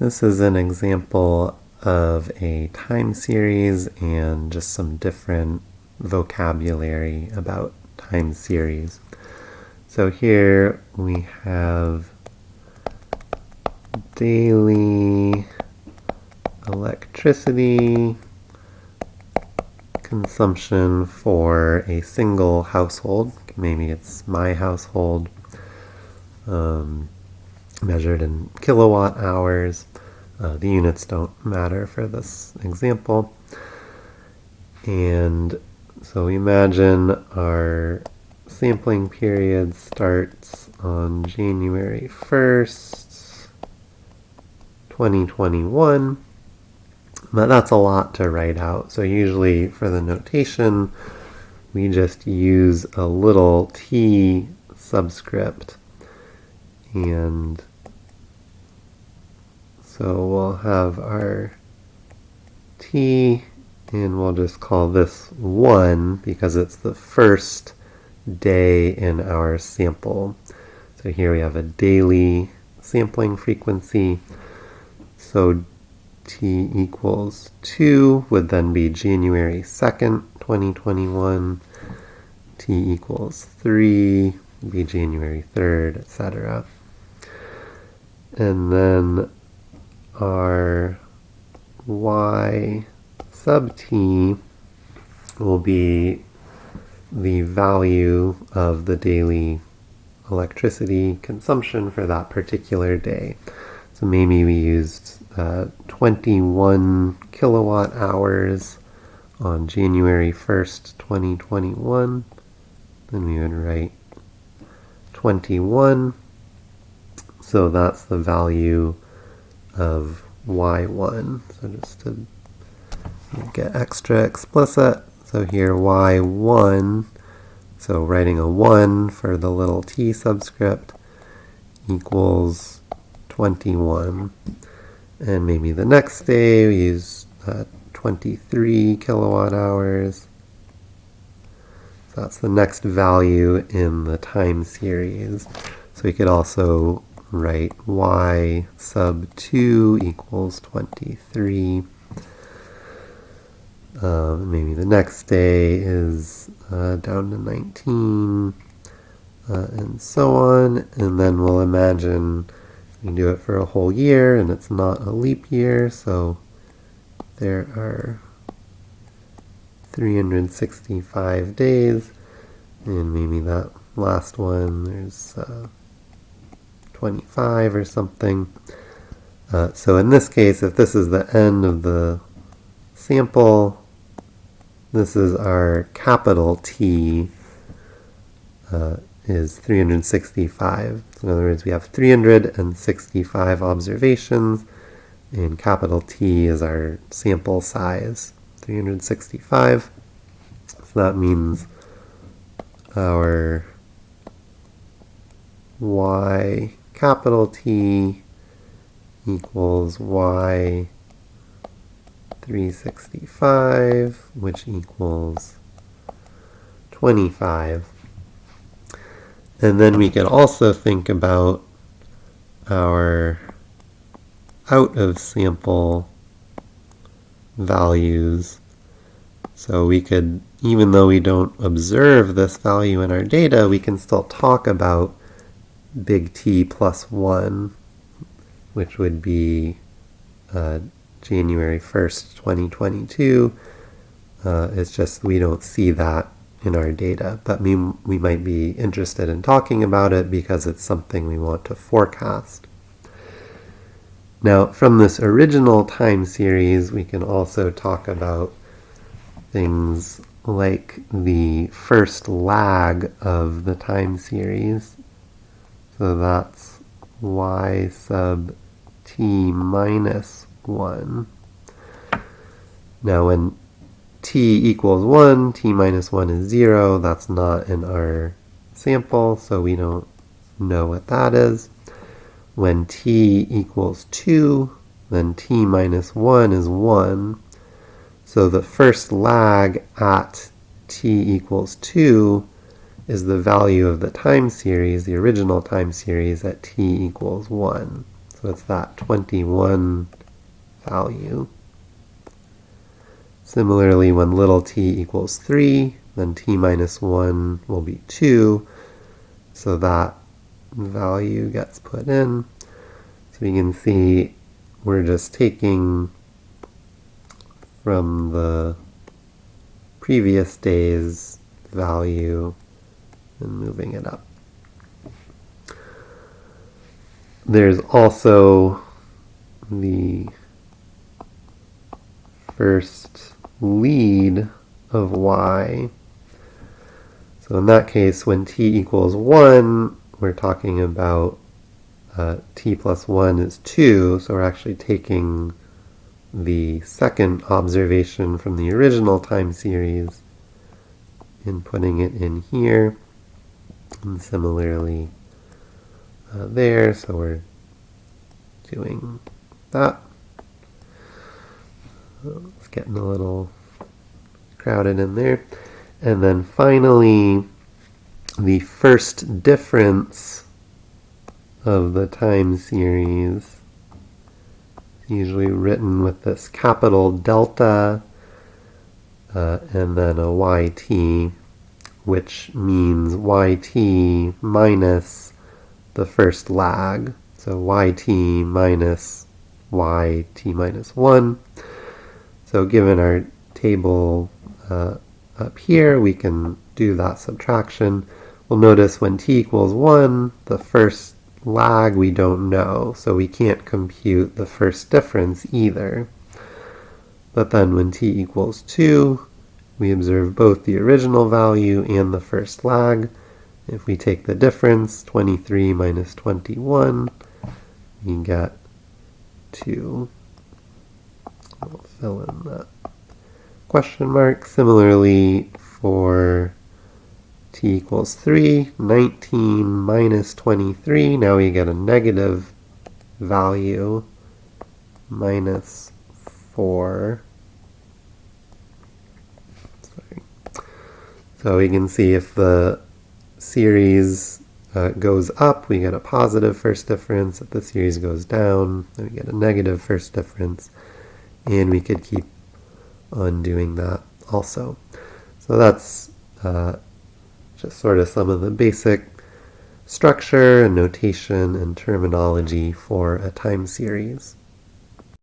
This is an example of a time series and just some different vocabulary about time series. So here we have daily electricity consumption for a single household. Maybe it's my household, um, measured in kilowatt hours. Uh, the units don't matter for this example. And so we imagine our sampling period starts on January 1st, 2021. But that's a lot to write out. So usually for the notation, we just use a little t subscript. And so we'll have our t, and we'll just call this 1 because it's the first day in our sample. So here we have a daily sampling frequency. So t equals 2 would then be January 2nd, 2021. t equals 3 be January 3rd, etc. And then our y sub t will be the value of the daily electricity consumption for that particular day. So maybe we used uh, 21 kilowatt hours on January 1st, 2021. Then we would write 21. So that's the value of y1. So just to get extra explicit, so here y1, so writing a 1 for the little t subscript equals 21. And maybe the next day we use uh, 23 kilowatt hours. So that's the next value in the time series. So we could also write y sub 2 equals 23. Uh, maybe the next day is uh, down to 19, uh, and so on. And then we'll imagine we do it for a whole year, and it's not a leap year, so there are 365 days, and maybe that last one, there's uh, 25 or something. Uh, so in this case, if this is the end of the sample, this is our capital T uh, is 365. So in other words, we have 365 observations, and capital T is our sample size, 365. So that means our y capital T equals y 365, which equals 25. And then we could also think about our out of sample values. So we could, even though we don't observe this value in our data, we can still talk about big T plus 1, which would be uh, January 1st, 2022. Uh, it's just we don't see that in our data, but we, we might be interested in talking about it because it's something we want to forecast. Now, from this original time series, we can also talk about things like the first lag of the time series. So that's y sub t minus 1. Now when t equals 1, t minus 1 is 0. That's not in our sample, so we don't know what that is. When t equals 2, then t minus 1 is 1. So the first lag at t equals 2 is the value of the time series, the original time series at t equals 1. So it's that 21 value. Similarly, when little t equals 3, then t minus 1 will be 2. So that value gets put in. So you can see we're just taking from the previous day's value and moving it up. There's also the first lead of y. So in that case, when t equals 1, we're talking about uh, t plus 1 is 2, so we're actually taking the second observation from the original time series and putting it in here. And similarly uh, there, so we're doing that. It's getting a little crowded in there. And then finally, the first difference of the time series usually written with this capital delta uh, and then a yt, which means yt minus the first lag. So yt minus yt minus 1. So given our table uh, up here, we can do that subtraction. We'll notice when t equals 1, the first lag we don't know, so we can't compute the first difference either. But then when t equals 2, we observe both the original value and the first lag. If we take the difference, 23 minus 21, we get 2. I'll fill in that question mark. Similarly, for t equals 3, 19 minus 23, now we get a negative value, minus 4. So we can see if the series uh, goes up, we get a positive first difference. If the series goes down, then we get a negative first difference. And we could keep on doing that also. So that's uh, just sort of some of the basic structure and notation and terminology for a time series.